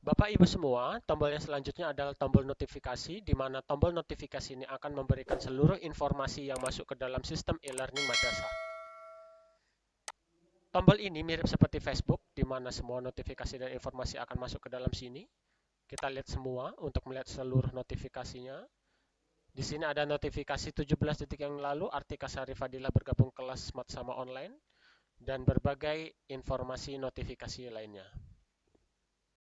Bapak Ibu semua, tombol yang selanjutnya adalah tombol notifikasi, di mana tombol notifikasi ini akan memberikan seluruh informasi yang masuk ke dalam sistem e-learning madrasah. Tombol ini mirip seperti Facebook, di mana semua notifikasi dan informasi akan masuk ke dalam sini. Kita lihat semua untuk melihat seluruh notifikasinya. Di sini ada notifikasi 17 detik yang lalu, Artika Sari Fadila bergabung kelas Smart sama online, dan berbagai informasi notifikasi lainnya.